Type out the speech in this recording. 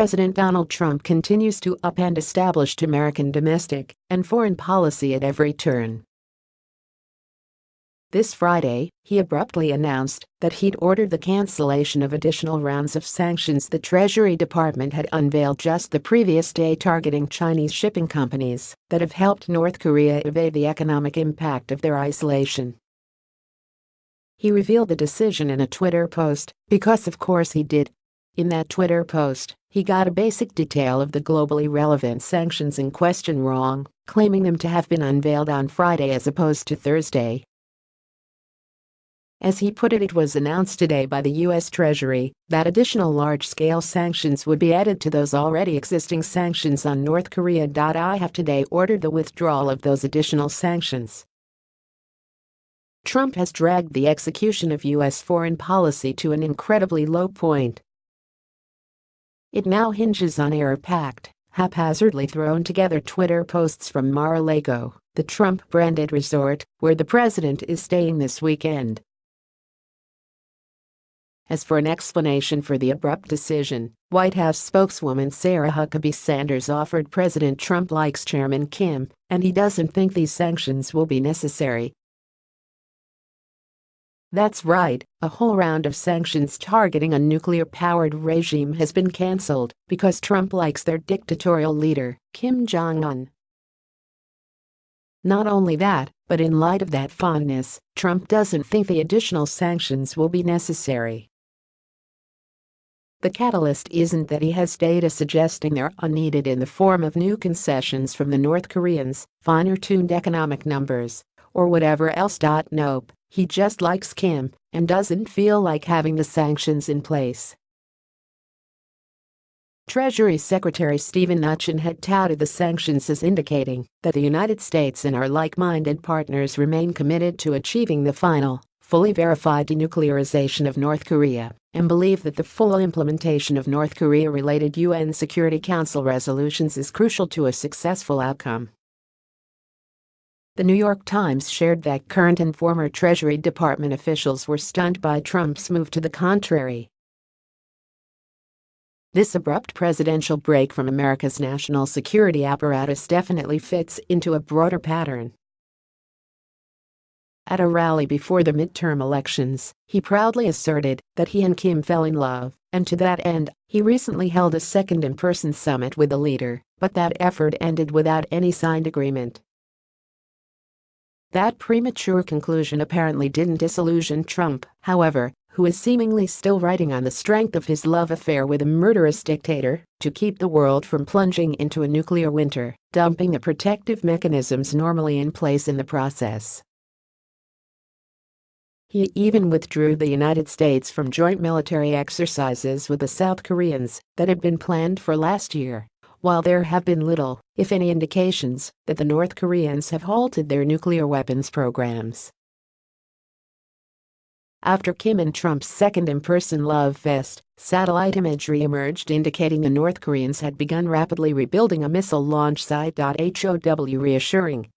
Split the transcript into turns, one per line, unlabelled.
President Donald Trump continues to upend established American domestic and foreign policy at every turn. This Friday, he abruptly announced that he'd ordered the cancellation of additional rounds of sanctions the Treasury Department had unveiled just the previous day targeting Chinese shipping companies that have helped North Korea evade the economic impact of their isolation. He revealed the decision in a Twitter post, because of course he did. In that Twitter post, he got a basic detail of the globally relevant sanctions in question wrong, claiming them to have been unveiled on Friday as opposed to Thursday. As he put it it was announced today by the U.S. Treasury that additional large-scale sanctions would be added to those already existing sanctions on North Korea. I have today ordered the withdrawal of those additional sanctions. Trump has dragged the execution of U.S. foreign policy to an incredibly low point. It now hinges on error-packed, haphazardly thrown together Twitter posts from Mar-a-Lago, the Trump-branded resort where the president is staying this weekend. As for an explanation for the abrupt decision, White House spokeswoman Sarah Huckabee Sanders offered President Trump likes Chairman Kim, and he doesn't think these sanctions will be necessary. That's right, a whole round of sanctions targeting a nuclear-powered regime has been cancelled because Trump likes their dictatorial leader, Kim Jong-un. Not only that, but in light of that fondness, Trump doesn't think the additional sanctions will be necessary. The catalyst isn't that he has data suggesting they're unneeded in the form of new concessions from the North Koreans, finer-tuned economic numbers, or whatever else. Nope, he just likes Kim and doesn't feel like having the sanctions in place. Treasury Secretary Steven Mnuchin had touted the sanctions as indicating that the United States and our like-minded partners remain committed to achieving the final, fully verified denuclearization of North Korea and believe that the full implementation of North Korea-related UN Security Council resolutions is crucial to a successful outcome. The New York Times shared that current and former Treasury Department officials were stunned by Trump's move to the contrary. This abrupt presidential break from America's national security apparatus definitely fits into a broader pattern. At a rally before the midterm elections, he proudly asserted that he and Kim fell in love, and to that end, he recently held a second in-person summit with the leader, but that effort ended without any signed agreement. That premature conclusion apparently didn't disillusion Trump, however, who is seemingly still riding on the strength of his love affair with a murderous dictator to keep the world from plunging into a nuclear winter, dumping the protective mechanisms normally in place in the process. He even withdrew the United States from joint military exercises with the South Koreans that had been planned for last year, while there have been little, if any indications, that the North Koreans have halted their nuclear weapons programs. After Kim and Trump's second in-person love fest, satellite imagery emerged indicating the North Koreans had begun rapidly rebuilding a missile launch site. How reassuring